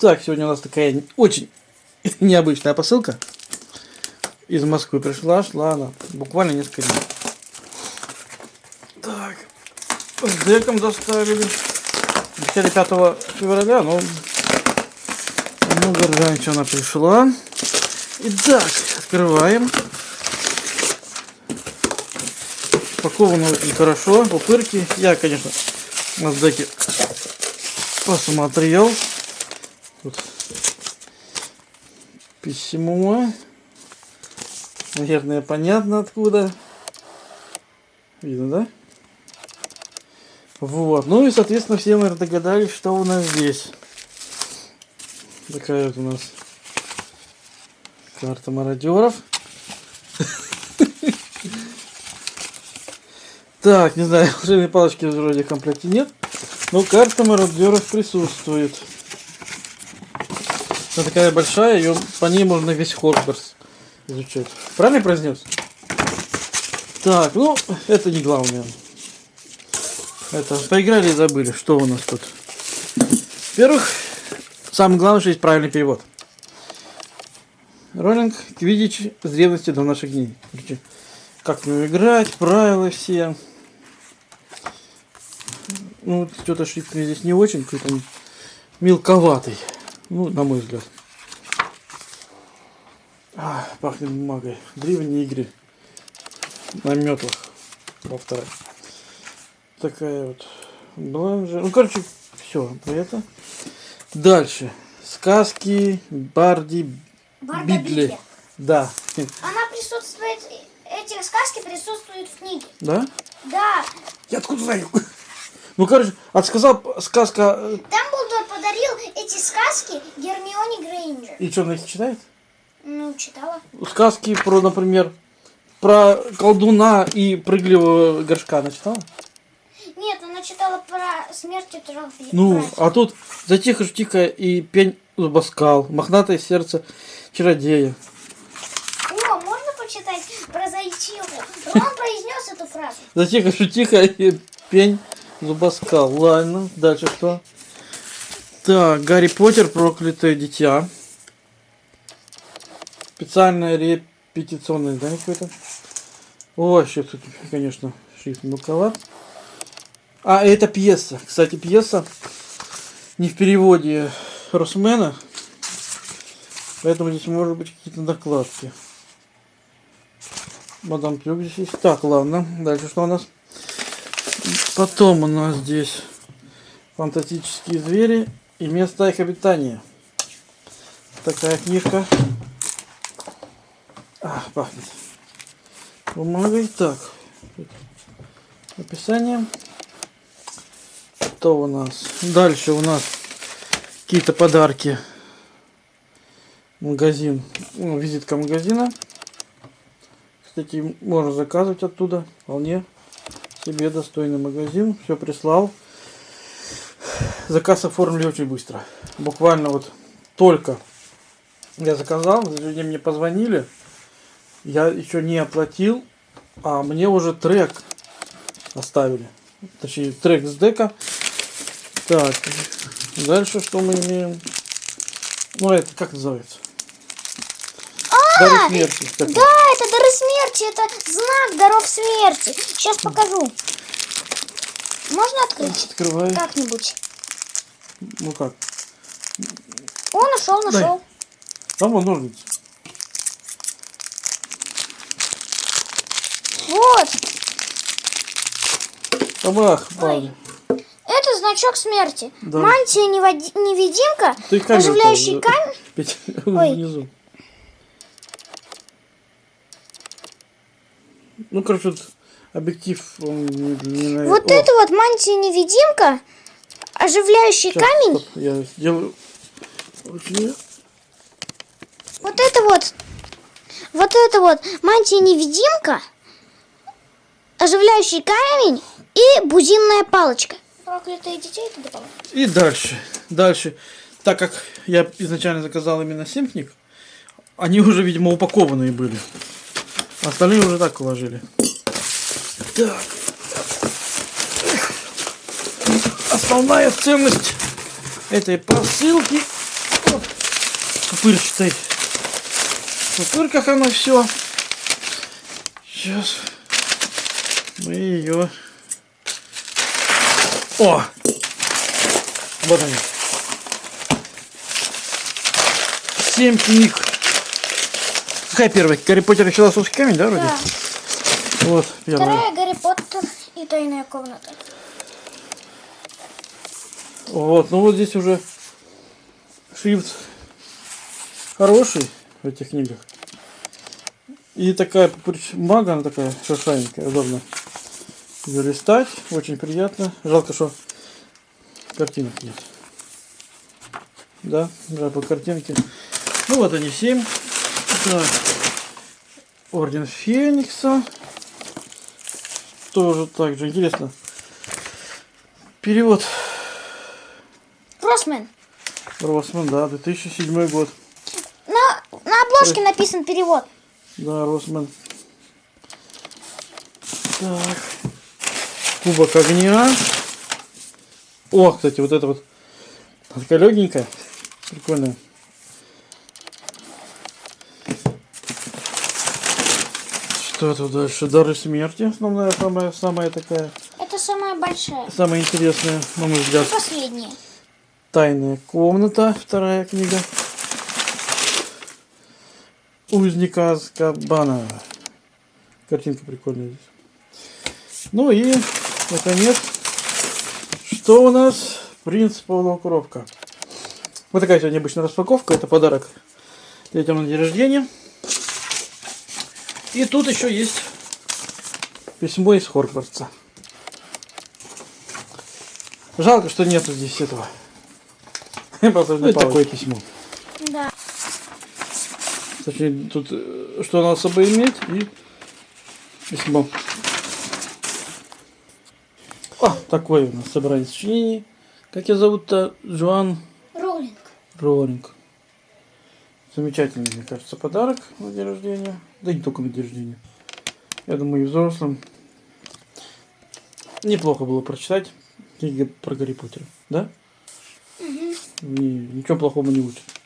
Так, сегодня у нас такая очень необычная посылка. Из Москвы пришла, шла она буквально несколько дней. Так, с деком доставили. Обещали 5 февраля, но много раньше она пришла. Итак, открываем. Упаковано очень хорошо, пупырки. Я, конечно, на деке посмотрел. Тут письмо. Наверное, понятно откуда. Видно, да? Вот. Ну и, соответственно, все, наверное, догадались, что у нас здесь. Такая вот у нас карта мародеров. Так, не знаю, волшебной палочки вроде в комплекте нет. Но карта мародеров присутствует. Она такая большая, ее по ней можно весь Хогвартс изучать. Правильно произнес? Так, ну, это не главное. Это, поиграли и забыли, что у нас тут. Во-первых, самое главное, что есть правильный перевод. Роллинг Квидич с древности до наших дней. Как в играть, правила все. Ну, что-то шрифт здесь не очень, какой-то мелковатый. Ну, на мой взгляд. А, пахнет бумагой. Древние игры на метлах. Во второй. Такая вот бланжа. Ну, короче, все про это. Дальше. Сказки Барди Барда Бидли. Бидли. Да. Она присутствует, эти сказки присутствуют в книге. Да? Да, Я откуда знаю? Ну, короче, отсказал сказка... э, эти сказки Гермионе Грейнджер. И что, она их читает? Ну, читала. Сказки про, например, про колдуна и прыгливого горшка она читала? Нет, она читала про смерть трех Ну, а тут затихо тихо и пень зубоскал, мохнатое сердце чародея. О, можно почитать про зайчиху? Он произнес эту фразу. Затихо тихо и пень зубоскал. Ладно, дальше что? Так, Гарри Поттер, проклятое дитя. Специальное репетиционное издание какое-то. О, тут, конечно, шрифт мелковат. А, это пьеса. Кстати, пьеса не в переводе Росмена. Поэтому здесь может быть какие-то накладки. Мадам Трюк здесь есть. Так, ладно. Дальше что у нас? Потом у нас здесь фантастические звери и место их обитания. Такая книжка. А, пахнет. Бумагой. Так. Описание. Что у нас? Дальше у нас какие-то подарки. Магазин. Ну, визитка магазина. Кстати, можно заказывать оттуда. Вполне себе достойный магазин. Все прислал. Заказ оформили очень быстро. Буквально вот только я заказал, они мне позвонили. Я еще не оплатил, а мне уже трек оставили. Точнее, трек с дека. Так, дальше что мы имеем? Ну, это как называется? Дары смерти. Да, это дары смерти, это знак даров смерти. Сейчас покажу. Можно открыть? Открывай. Как-нибудь. Ну как? О, нашел, нашел. Там вон ножницы. Вот. Табах, ладно. Это значок смерти. Да. Мантия неводи- невидимка, Ты оживляющий камень. Ой. внизу. Ну, короче, объектив он не, не Вот это вот мантия невидимка, оживляющий щас, камень. стоп, я сделаю. Вот это вот. Вот это вот мантия невидимка, оживляющий камень и бузинная палочка. Проклятые детей. И дальше. Дальше. Так как я изначально заказал именно 7 книг, они уже, видимо, упакованные были. Остальные уже так уложили. Так. Основная ценность этой посылки Вот. Пупырчатой. В пупырках оно все. Сейчас мы ее... О! Вот они. Семь книг. Какая первая? Гарри Поттер и философский камень, да, вроде? Да. Вот, первая. Вторая Гарри Поттер и тайная комната. Вот, ну вот здесь уже шрифт хороший в этих книгах. И такая бумага, она такая шершавенькая, удобно ее листать, очень приятно. Жалко, что картинок нет. Да, жалко картинки. Ну вот они, семь. Так. Орден Феникса. Тоже так же интересно. Перевод Росмен. Росман, да, 2007 год. На, на обложке написан перевод. Да, Росман. Так. Кубок огня. О, кстати, вот это вот. Такая легенькая. Прикольная. Что тут дальше? Дары смерти. Основная, самая, самая такая, Это самая большая. самая интересная, на мой взгляд. И последняя. Тайная комната, вторая книга. Узника Азкабана. Картинка прикольная здесь. Ну и, наконец, что у нас? Принц полукровка. Вот такая сегодня необычная распаковка. Это подарок детям на день рождения. И тут еще есть письмо из Хорквартса. Жалко, что нету здесь этого. Ну, такое письмо. Да. Точнее, тут э, что надо с собой иметь и письмо. А, такое у нас собрание сочинений. Как я зовут-то? Джоан Роллинг. Роллинг. Замечательный, мне кажется, подарок на день рождения. Да не только на день рождения. Я думаю, и взрослым. Неплохо было прочитать книги про Гарри Поттера, да? Ничего плохого не учат.